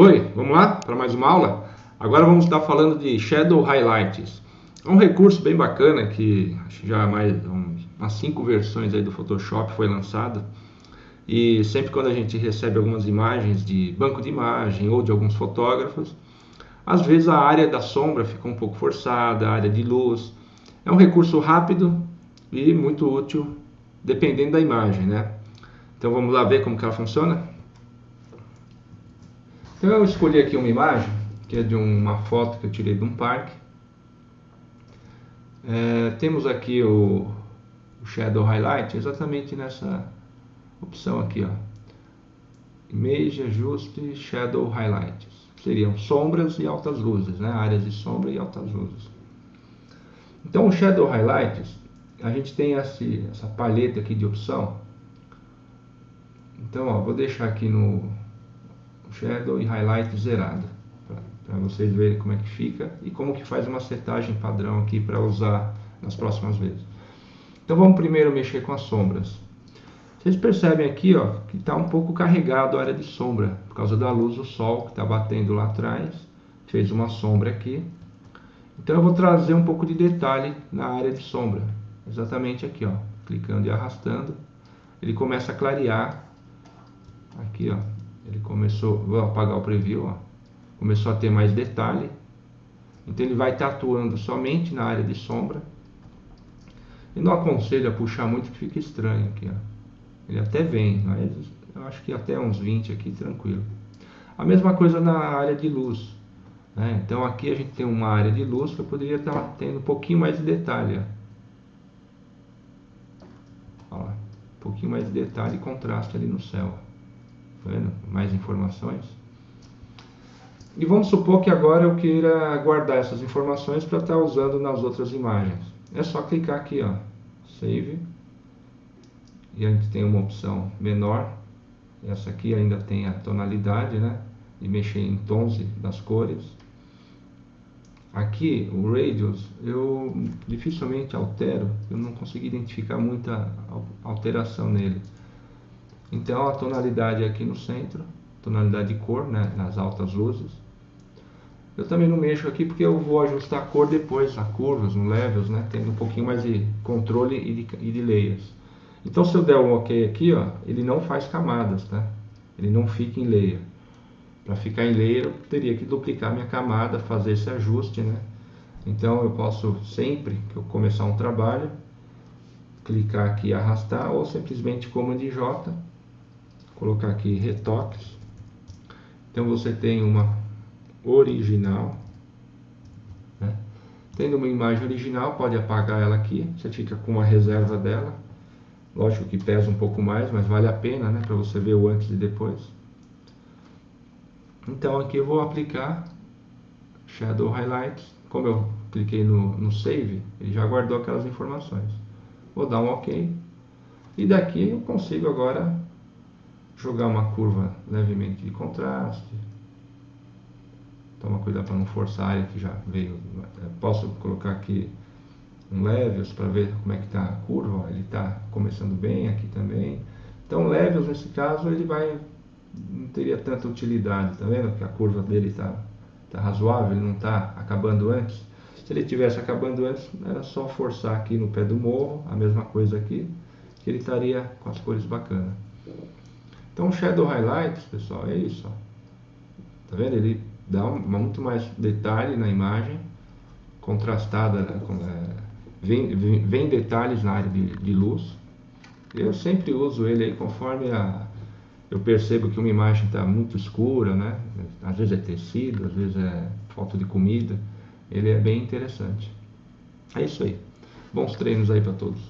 Oi, vamos lá para mais uma aula? Agora vamos estar falando de Shadow Highlights. É um recurso bem bacana que já mais umas cinco versões aí do Photoshop foi lançado. E sempre quando a gente recebe algumas imagens de banco de imagem ou de alguns fotógrafos, às vezes a área da sombra fica um pouco forçada, a área de luz. É um recurso rápido e muito útil dependendo da imagem, né? Então vamos lá ver como que ela funciona? Então eu escolhi aqui uma imagem, que é de uma foto que eu tirei de um parque. É, temos aqui o, o, Shadow Highlight exatamente nessa opção aqui, ó. Image, ajuste, Shadow Highlights. Seriam sombras e altas luzes, né? Áreas de sombra e altas luzes. Então o Shadow Highlights, a gente tem esse, essa paleta aqui de opção. Então, ó, vou deixar aqui no shadow e highlight zerado para vocês verem como é que fica e como que faz uma setagem padrão aqui para usar nas próximas vezes. Então vamos primeiro mexer com as sombras. Vocês percebem aqui ó, que está um pouco carregado a área de sombra por causa da luz do sol que está batendo lá atrás. Fez uma sombra aqui. Então eu vou trazer um pouco de detalhe na área de sombra. Exatamente aqui, ó, clicando e arrastando, ele começa a clarear aqui, ó, ele começou, vou apagar o preview, ó, começou a ter mais detalhe. Então ele vai estar atuando somente na área de sombra. E não aconselho a puxar muito que fica estranho aqui, ó. Ele até vem, mas eu acho que até uns 20 aqui tranquilo. A mesma coisa na área de luz. Né? Então aqui a gente tem uma área de luz que eu poderia estar tendo um pouquinho mais de detalhe. Ó. Ó, um pouquinho mais de detalhe e contraste ali no céu. Tá? Mais informações. E vamos supor que agora eu queira guardar essas informações para estar usando nas outras imagens. É só clicar aqui, ó, Save. E a gente tem uma opção menor. Essa aqui ainda tem a tonalidade, né? E mexer em tons das cores. Aqui, o Radius, eu dificilmente altero. Eu não consigo identificar muita alteração nele. Então a tonalidade é aqui no centro, tonalidade de cor, né, nas altas luzes. Eu também não mexo aqui porque eu vou ajustar a cor depois, a curvas, no levels, né, tendo um pouquinho mais de controle e de, e de layers. Então se eu der um OK aqui, ó, ele não faz camadas, tá? Ele não fica em layer. Para ficar em layer eu teria que duplicar minha camada, fazer esse ajuste, né? Então eu posso sempre que eu começar um trabalho, clicar aqui e arrastar ou simplesmente Command J colocar aqui retoques. Então você tem uma original. Né? Tendo uma imagem original, pode apagar ela aqui. Você fica com uma reserva dela. Lógico que pesa um pouco mais, mas vale a pena, né? Para você ver o antes e depois. Então aqui eu vou aplicar Shadow Highlights. Como eu cliquei no, no Save, ele já guardou aquelas informações. Vou dar um OK. E daqui eu consigo agora jogar uma curva levemente de contraste. Toma cuidado para não forçar a área que já veio. Posso colocar aqui um levels para ver como é que está a curva. Ele está começando bem aqui também. Então levels nesse caso ele vai não teria tanta utilidade, tá vendo? Que a curva dele está tá razoável, ele não está acabando antes. Se ele tivesse acabando antes, era só forçar aqui no pé do morro, a mesma coisa aqui, que ele estaria com as cores bacanas. Então, Shadow Highlights, pessoal, é isso. Ó. Tá vendo? Ele dá um, muito mais detalhe na imagem, contrastada, né? É, vem, vem, vem, detalhes na área de, de, luz. Eu sempre uso ele aí conforme a, eu percebo que uma imagem está muito escura, né? Às vezes é tecido, às vezes é falta de comida. Ele é bem interessante. É isso aí. Bons treinos aí para todos.